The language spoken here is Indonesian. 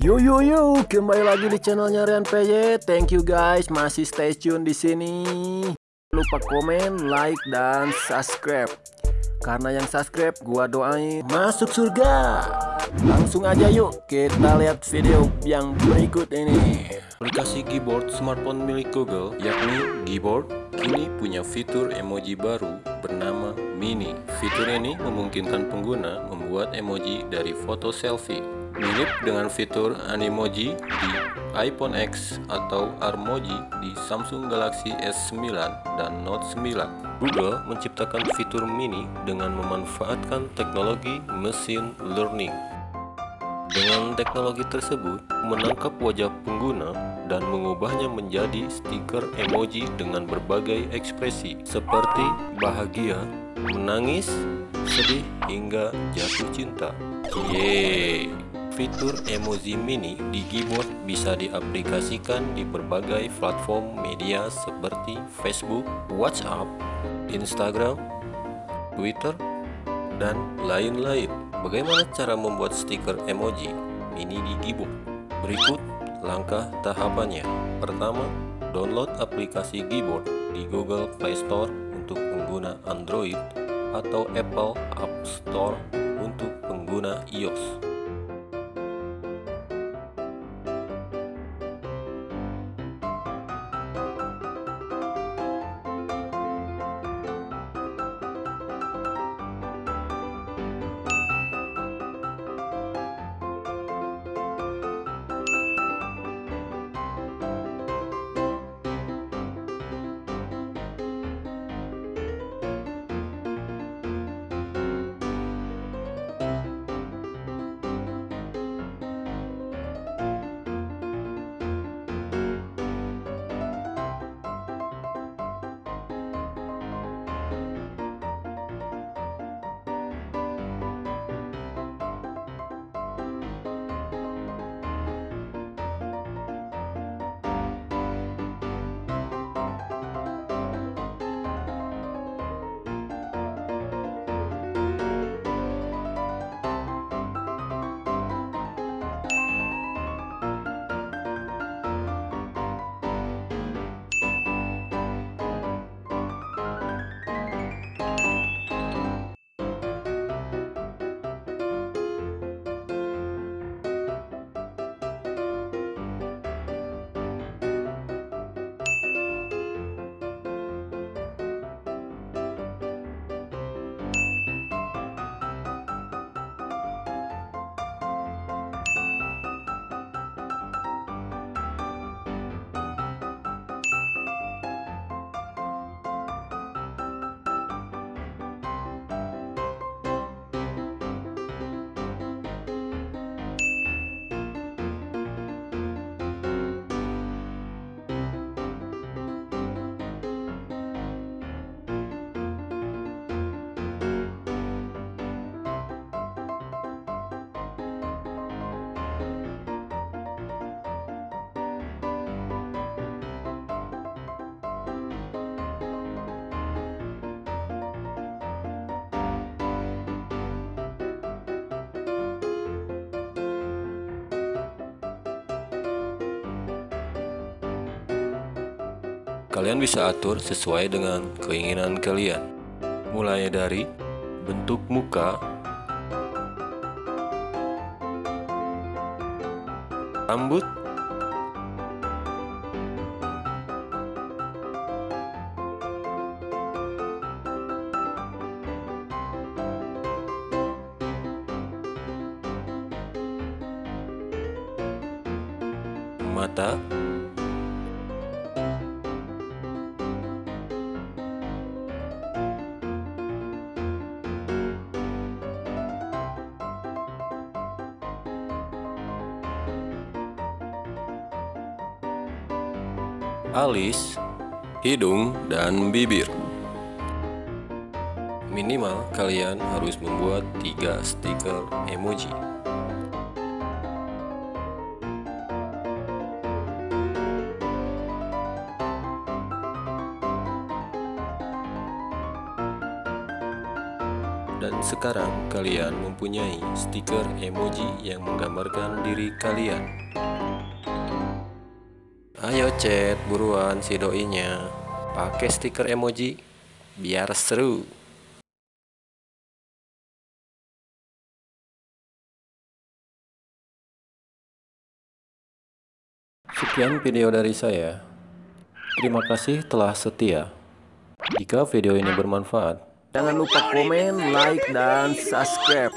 Yo yo yo, kembali lagi di channelnya Rian PJ. Thank you guys, masih stay tune di sini. Lupa komen, like dan subscribe. Karena yang subscribe gua doain masuk surga. Langsung aja yuk kita lihat video yang berikut ini. Aplikasi keyboard smartphone milik Google, yakni Keyboard, kini punya fitur emoji baru bernama Mini. Fitur ini memungkinkan pengguna membuat emoji dari foto selfie mirip dengan fitur Animoji di iPhone X atau Armoji di Samsung Galaxy S9 dan Note 9. Google menciptakan fitur mini dengan memanfaatkan teknologi machine learning. Dengan teknologi tersebut, menangkap wajah pengguna dan mengubahnya menjadi stiker emoji dengan berbagai ekspresi seperti bahagia, menangis, sedih, hingga jatuh cinta. Yeay! Fitur emoji mini di keyboard bisa diaplikasikan di berbagai platform media seperti Facebook, WhatsApp, Instagram, Twitter, dan lain-lain. Bagaimana cara membuat stiker emoji mini di keyboard? Berikut langkah tahapannya. Pertama, download aplikasi keyboard di Google Play Store untuk pengguna Android atau Apple App Store untuk pengguna iOS. Kalian bisa atur sesuai dengan keinginan kalian. Mulai dari bentuk muka, rambut, mata, alis, hidung, dan bibir. Minimal kalian harus membuat tiga stiker emoji. Dan sekarang kalian mempunyai stiker emoji yang menggambarkan diri kalian. Ayo chat buruan si doinya. Pakai stiker emoji biar seru. Sekian video dari saya. Terima kasih telah setia. Jika video ini bermanfaat, Jangan lupa komen, like, dan subscribe.